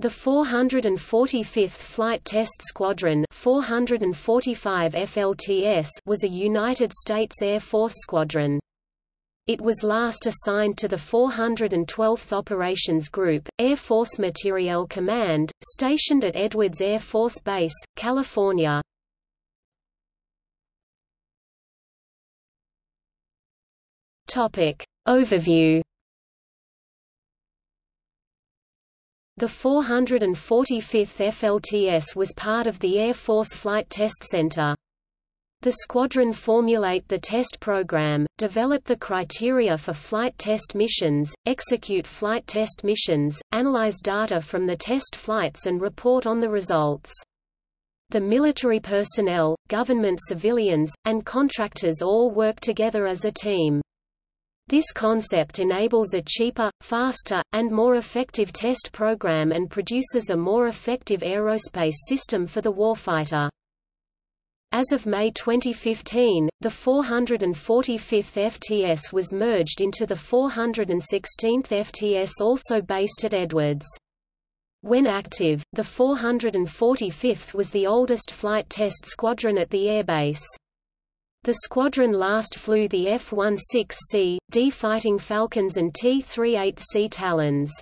The 445th Flight Test Squadron 445 FLTS was a United States Air Force squadron. It was last assigned to the 412th Operations Group, Air Force Materiel Command, stationed at Edwards Air Force Base, California. Overview The 445th FLTS was part of the Air Force Flight Test Center. The squadron formulate the test program, develop the criteria for flight test missions, execute flight test missions, analyze data from the test flights and report on the results. The military personnel, government civilians, and contractors all work together as a team. This concept enables a cheaper, faster, and more effective test program and produces a more effective aerospace system for the warfighter. As of May 2015, the 445th FTS was merged into the 416th FTS also based at Edwards. When active, the 445th was the oldest flight test squadron at the airbase. The squadron last flew the F-16C, D Fighting Falcons and T-38C Talons.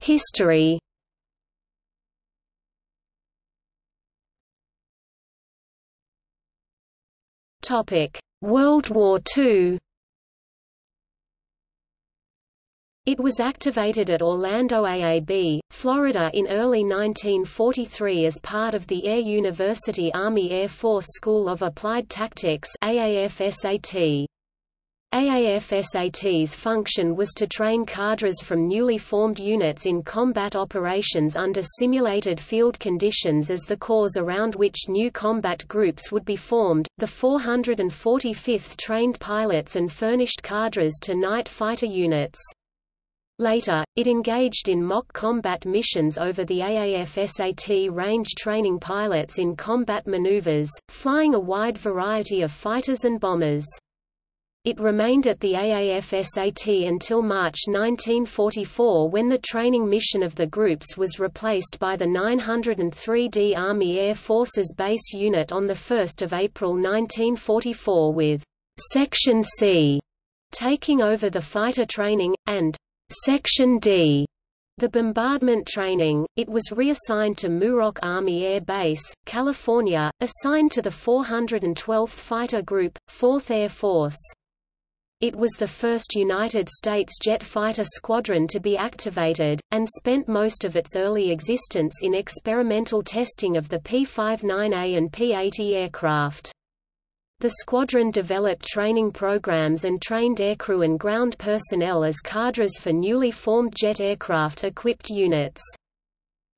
History World War II It was activated at Orlando AAB, Florida in early 1943 as part of the Air University Army Air Force School of Applied Tactics AAFSAT. AAFSAT's function was to train cadres from newly formed units in combat operations under simulated field conditions as the cause around which new combat groups would be formed. The 445th trained pilots and furnished cadres to night fighter units. Later, it engaged in mock combat missions over the AAF-SAT range training pilots in combat maneuvers, flying a wide variety of fighters and bombers. It remained at the AAF-SAT until March 1944 when the training mission of the groups was replaced by the 903d Army Air Forces Base Unit on 1 April 1944 with «Section C» taking over the fighter training, and Section D the bombardment training, it was reassigned to Muroc Army Air Base, California, assigned to the 412th Fighter Group, 4th Air Force. It was the first United States jet fighter squadron to be activated, and spent most of its early existence in experimental testing of the P-59A and P-80 aircraft. The squadron developed training programs and trained aircrew and ground personnel as cadres for newly formed jet aircraft-equipped units.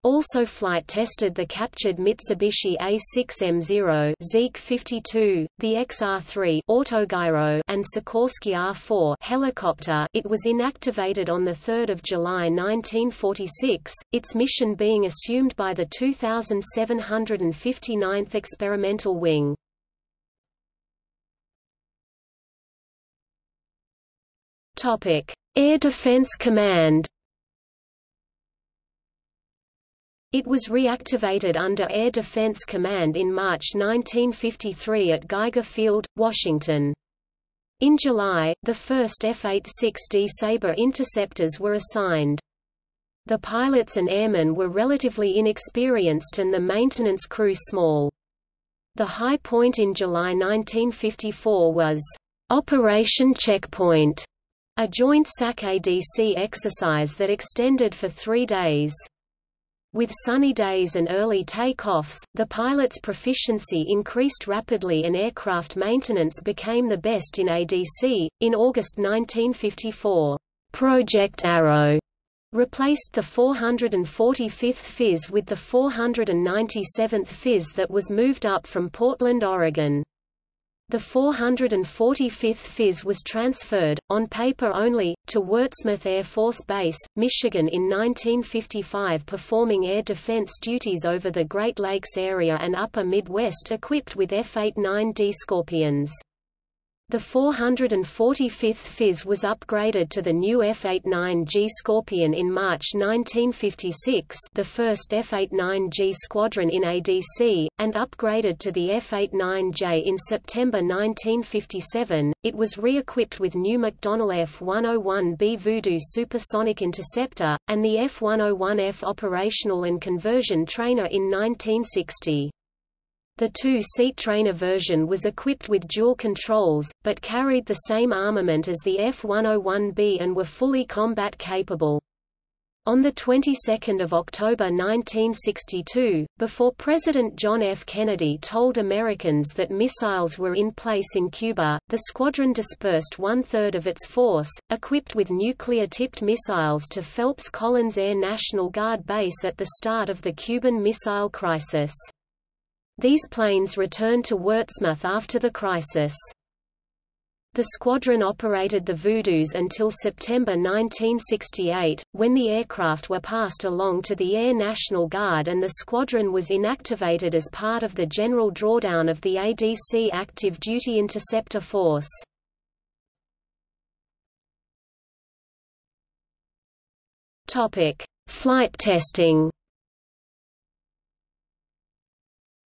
Also flight tested the captured Mitsubishi A6M0 Zeke 52, the XR3 Autogyro and Sikorsky R4 helicopter. It was inactivated on the 3rd of July 1946, its mission being assumed by the 2759th Experimental Wing. Air Defense Command. It was reactivated under Air Defense Command in March 1953 at Geiger Field, Washington. In July, the first F-86D Sabre interceptors were assigned. The pilots and airmen were relatively inexperienced and the maintenance crew small. The high point in July 1954 was, "...Operation Checkpoint", a joint SAC-ADC exercise that extended for three days. With sunny days and early takeoffs, the pilot's proficiency increased rapidly and aircraft maintenance became the best in ADC. In August 1954, Project Arrow replaced the 445th FIS with the 497th FIS that was moved up from Portland, Oregon. The 445th FIS was transferred, on paper only, to Wurtsmith Air Force Base, Michigan in 1955 performing air defense duties over the Great Lakes area and upper Midwest equipped with F-89D Scorpions. The 445th FIS was upgraded to the new F-89G Scorpion in March 1956 the first F-89G squadron in ADC, and upgraded to the F-89J in September 1957. It was re-equipped with new McDonnell F-101B Voodoo supersonic interceptor, and the F-101F operational and conversion trainer in 1960. The two-seat trainer version was equipped with dual controls, but carried the same armament as the F-101B and were fully combat capable. On the 22nd of October 1962, before President John F. Kennedy told Americans that missiles were in place in Cuba, the squadron dispersed one-third of its force, equipped with nuclear-tipped missiles to Phelps Collins Air National Guard Base at the start of the Cuban Missile Crisis. These planes returned to Wurtsmith after the crisis. The squadron operated the Voodoos until September 1968, when the aircraft were passed along to the Air National Guard and the squadron was inactivated as part of the general drawdown of the ADC Active Duty Interceptor Force. Flight testing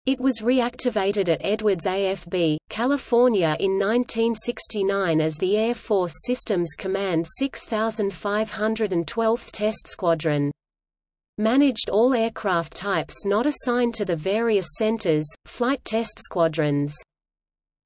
It was reactivated at Edwards AFB, California in 1969 as the Air Force Systems Command 6512th Test Squadron. Managed all aircraft types not assigned to the various centers, flight test squadrons.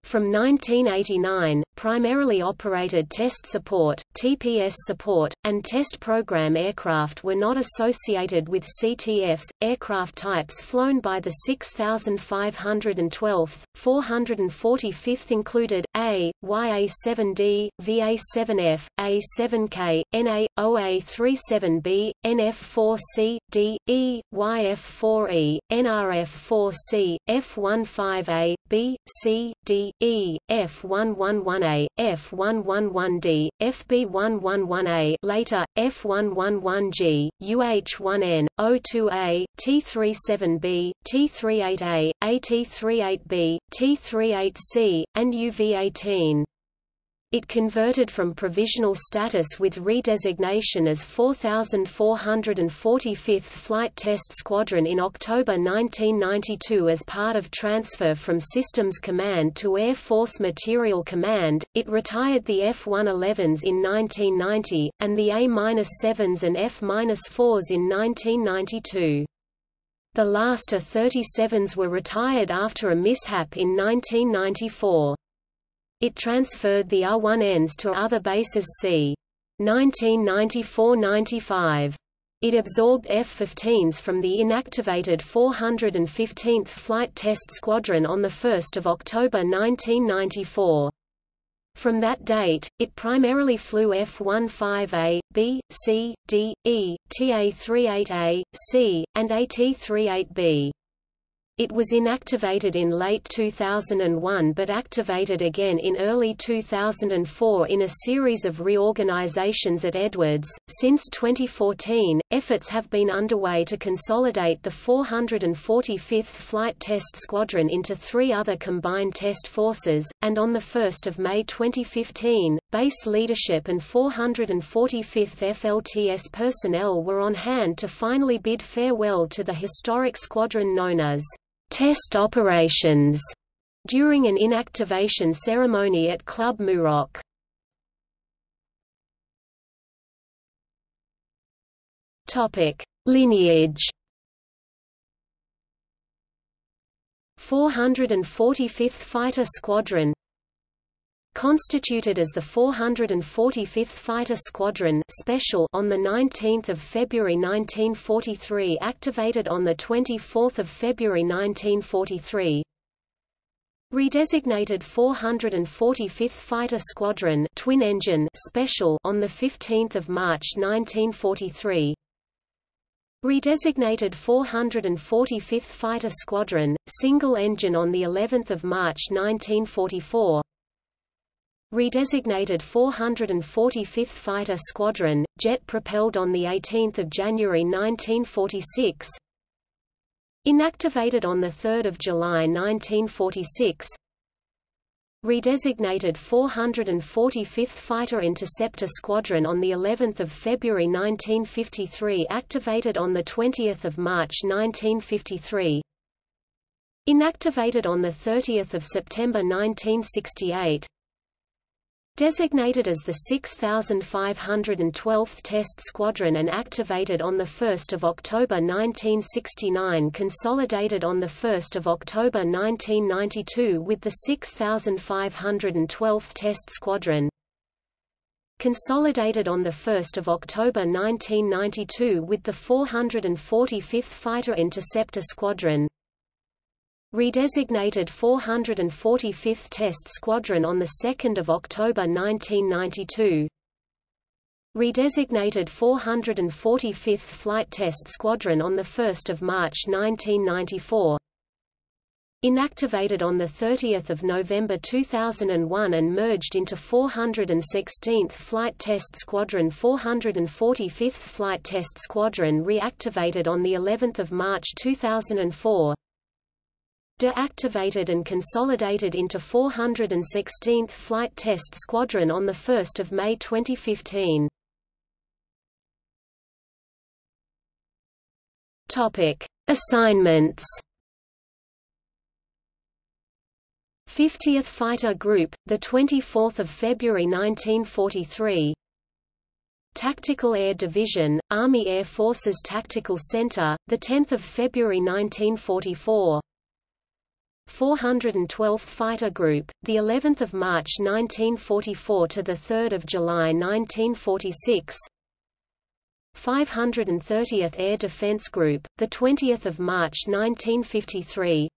From 1989, primarily operated test support, TPS support, and test program aircraft were not associated with CTFs. Aircraft types flown by the 6512th, 445th included A, YA7D, VA7F, A7K, NA, OA37B, NF4C, D, E, YF4E, NRF4C, F15A, B, C, D, E, F111A, F111D, FB111A later, F111G, UH1N, O2A, T37B, T38A, AT38B, T38C, and UV18. It converted from provisional status with redesignation as 4445th Flight Test Squadron in October 1992 as part of transfer from Systems Command to Air Force Material Command. It retired the F-111s in 1990, and the A-7s and F-4s in 1992. The last A-37s were retired after a mishap in 1994. It transferred the R-1Ns to other bases c. 1994–95. It absorbed F-15s from the inactivated 415th Flight Test Squadron on 1 October 1994. From that date, it primarily flew F-15A, B, C, D, E, TA-38A, C, and AT-38B. It was inactivated in late 2001 but activated again in early 2004 in a series of reorganizations at Edwards. Since 2014, efforts have been underway to consolidate the 445th Flight Test Squadron into three other combined test forces, and on 1 May 2015, base leadership and 445th FLTS personnel were on hand to finally bid farewell to the historic squadron known as test operations during an inactivation ceremony at Club Muroc. Topic: Lineage 445th Fighter Squadron constituted as the 445th Fighter Squadron Special on 19 February 1943 activated on 24 February 1943 Redesignated 445th Fighter Squadron Twin Engine Special on 15 March 1943 Redesignated 445th Fighter Squadron, single engine on the 11th of March 1944 Redesignated 445th Fighter Squadron, jet-propelled on 18 January 1946 Inactivated on 3 July 1946 Redesignated 445th Fighter Interceptor Squadron on the 11th of February 1953 activated on the 20th of March 1953 Inactivated on the 30th of September 1968 Designated as the 6512th Test Squadron and activated on 1 October 1969 consolidated on 1 October 1992 with the 6512th Test Squadron. Consolidated on 1 October 1992 with the 445th Fighter Interceptor Squadron Redesignated 445th Test Squadron on 2 October 1992 Redesignated 445th Flight Test Squadron on 1 March 1994 Inactivated on 30 November 2001 and merged into 416th Flight Test Squadron 445th Flight Test Squadron reactivated on of March 2004 deactivated and consolidated into 416th Flight Test Squadron on 1 May 2015. Topic: Assignments. 50th Fighter Group, the 24th of February 1943. Tactical Air Division, Army Air Forces Tactical Center, the 10th of February 1944. 412th Fighter Group, the 11th of March 1944 to the 3rd of July 1946. 530th Air Defense Group, the 20th of March 1953.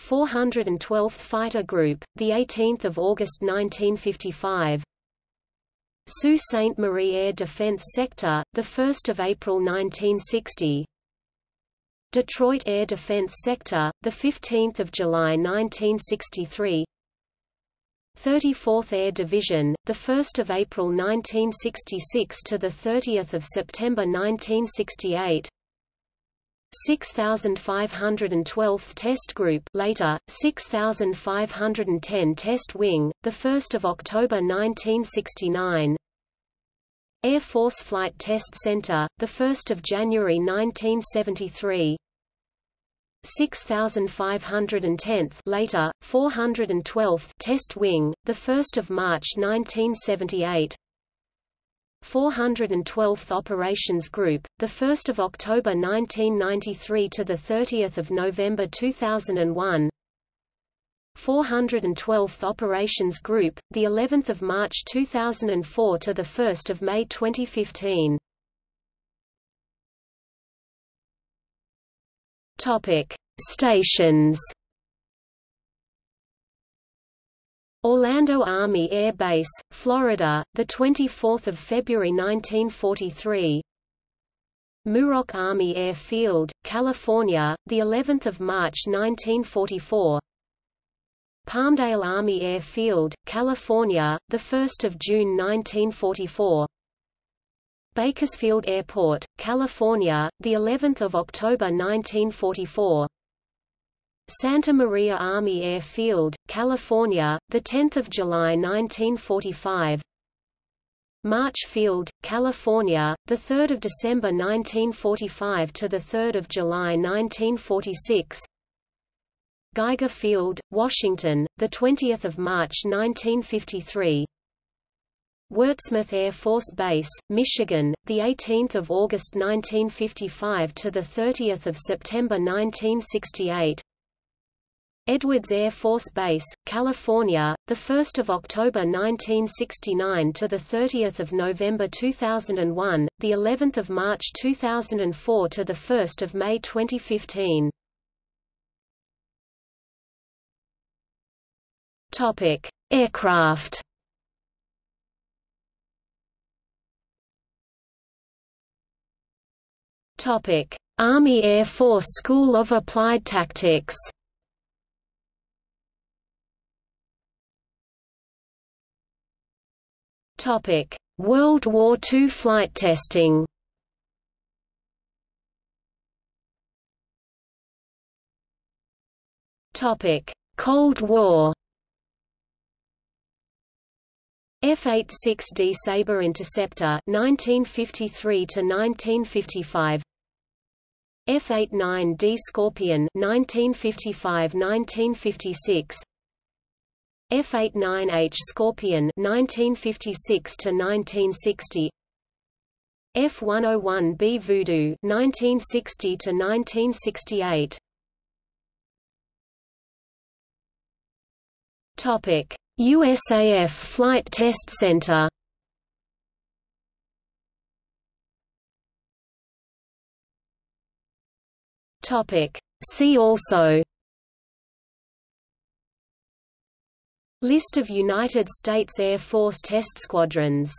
412th Fighter Group, the 18th of August 1955. Sault Ste. Marie Air Defense Sector, the 1st of April 1960. Detroit Air Defense Sector, the 15th of July 1963. 34th Air Division, the 1st of April 1966 to the 30th of September 1968. 6512th Test Group, later 6510 Test Wing, the 1st of October 1969. Air Force Flight Test Center, 1 January 1973 6510th later, 412th Test Wing, 1 March 1978 412th Operations Group, 1 October 1993 to 30 November 2001 412th Operations Group, the 11th of March 2004 to the 1st of May 2015. Topic: Stations. Orlando Army Air Base, Florida, the 24th of February 1943. Muroc Army Air Field, California, the 11th of March 1944. Palmdale Army Air Field, California, the 1st of June 1944. Bakersfield Airport, California, the 11th of October 1944. Santa Maria Army Air Field, California, the 10th of July 1945. March Field, California, the 3rd of December 1945 to the 3rd of July 1946. Geiger Field, Washington, the 20th of March 1953. Wurtsmith Air Force Base, Michigan, the 18th of August 1955 to the 30th of September 1968. Edwards Air Force Base, California, the 1st of October 1969 to the 30th of November 2001, the 11th of March 2004 to the 1st of May 2015. Topic: Aircraft. Topic: Army Air Force School of Applied Tactics. Topic: World War II flight testing. Topic: Cold War. F-86D Sabre Interceptor 1953 to 1955 F-89D Scorpion 1955-1956 F-89H Scorpion 1956 to 1960 F-101B Voodoo 1960 to 1968 Topic USAF Flight Test Center. Topic. See also. List of United States Air Force test squadrons